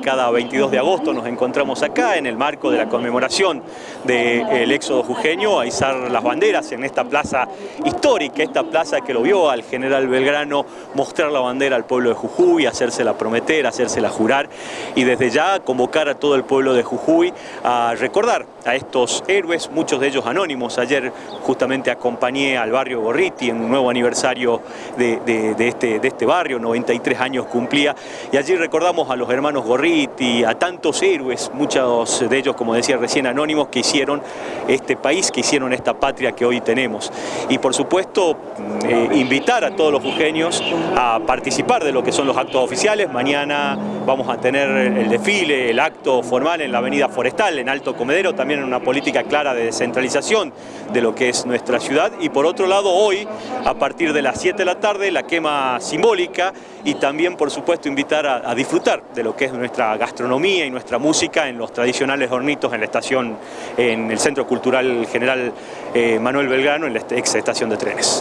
Cada 22 de agosto nos encontramos acá en el marco de la conmemoración del éxodo jujeño a izar las banderas en esta plaza histórica, esta plaza que lo vio al general Belgrano mostrar la bandera al pueblo de Jujuy, hacérsela prometer, hacérsela jurar y desde ya convocar a todo el pueblo de Jujuy a recordar a estos héroes, muchos de ellos anónimos. Ayer justamente acompañé al barrio Gorriti en un nuevo aniversario de, este, de este barrio, 93 años cumplía, y allí recordamos a los hermanos Gorriti y a tantos héroes, muchos de ellos, como decía recién, anónimos, que hicieron este país, que hicieron esta patria que hoy tenemos. Y por supuesto, eh, invitar a todos los jujeños a participar de lo que son los actos oficiales. Mañana vamos a tener el desfile, el acto formal en la avenida Forestal, en Alto Comedero, también en una política clara de descentralización de lo que es nuestra ciudad. Y por otro lado, hoy, a partir de las 7 de la tarde, la quema simbólica y también, por supuesto, invitar a disfrutar de lo que es nuestra gastronomía y nuestra música en los tradicionales hornitos en la estación, en el Centro Cultural General eh, Manuel Belgrano, en la ex estación de trenes.